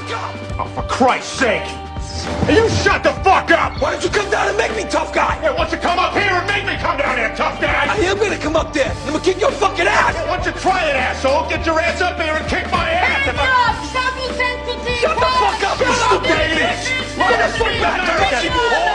fuck up! Oh, for Christ's sake! Hey, you shut the fuck up! Why don't you come down and make me tough guy? Yeah, why don't you come up here and make me come down here, tough guy? I am gonna come up there. I'm gonna kick your fucking ass. Why don't you try it, asshole? Get your ass up here and kick my ass! If I- Stop! You sensitive! Shut the fuck up, you stupid bitch! Why the fuck back me!